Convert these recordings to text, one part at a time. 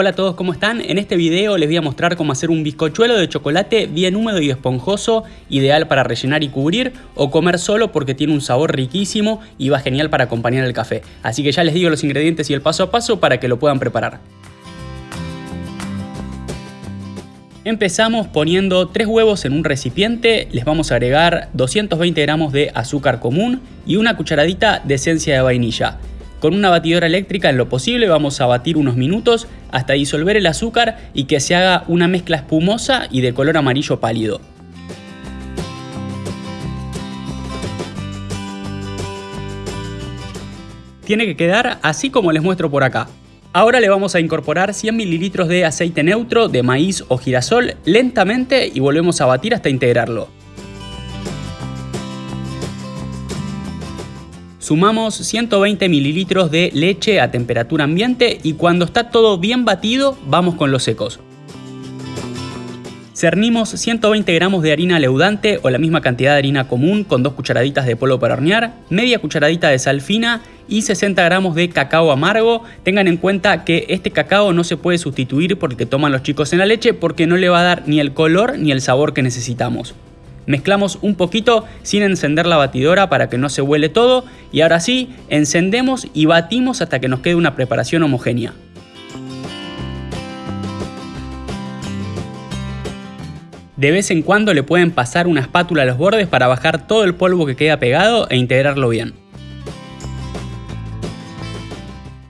Hola a todos, ¿cómo están? En este video les voy a mostrar cómo hacer un bizcochuelo de chocolate bien húmedo y esponjoso, ideal para rellenar y cubrir o comer solo porque tiene un sabor riquísimo y va genial para acompañar el café. Así que ya les digo los ingredientes y el paso a paso para que lo puedan preparar. Empezamos poniendo 3 huevos en un recipiente, les vamos a agregar 220 gramos de azúcar común y una cucharadita de esencia de vainilla. Con una batidora eléctrica en lo posible vamos a batir unos minutos hasta disolver el azúcar y que se haga una mezcla espumosa y de color amarillo pálido. Tiene que quedar así como les muestro por acá. Ahora le vamos a incorporar 100 mililitros de aceite neutro de maíz o girasol lentamente y volvemos a batir hasta integrarlo. Sumamos 120 mililitros de leche a temperatura ambiente y cuando está todo bien batido vamos con los secos. Cernimos 120 gramos de harina leudante o la misma cantidad de harina común con dos cucharaditas de polvo para hornear, media cucharadita de sal fina y 60 gramos de cacao amargo. Tengan en cuenta que este cacao no se puede sustituir porque toman los chicos en la leche porque no le va a dar ni el color ni el sabor que necesitamos. Mezclamos un poquito sin encender la batidora para que no se huele todo y ahora sí, encendemos y batimos hasta que nos quede una preparación homogénea. De vez en cuando le pueden pasar una espátula a los bordes para bajar todo el polvo que queda pegado e integrarlo bien.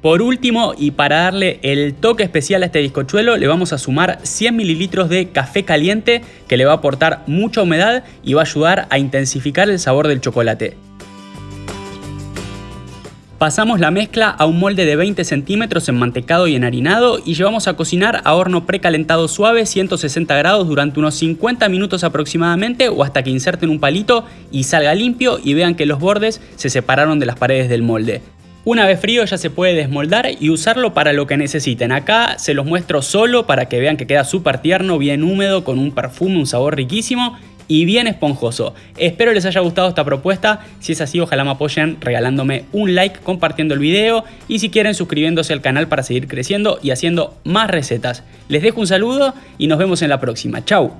Por último, y para darle el toque especial a este bizcochuelo, le vamos a sumar 100 mililitros de café caliente que le va a aportar mucha humedad y va a ayudar a intensificar el sabor del chocolate. Pasamos la mezcla a un molde de 20 centímetros enmantecado y enharinado y llevamos a cocinar a horno precalentado suave 160 grados durante unos 50 minutos aproximadamente o hasta que inserten un palito y salga limpio y vean que los bordes se separaron de las paredes del molde. Una vez frío ya se puede desmoldar y usarlo para lo que necesiten. Acá se los muestro solo para que vean que queda súper tierno, bien húmedo, con un perfume, un sabor riquísimo y bien esponjoso. Espero les haya gustado esta propuesta, si es así ojalá me apoyen regalándome un like, compartiendo el video y si quieren suscribiéndose al canal para seguir creciendo y haciendo más recetas. Les dejo un saludo y nos vemos en la próxima. Chau.